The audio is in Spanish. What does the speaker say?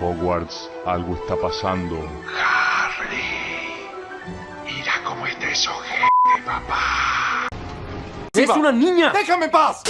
Hogwarts, algo está pasando. Harry, mira cómo está eso, papá. ¡Es una niña! ¡Déjame en paz!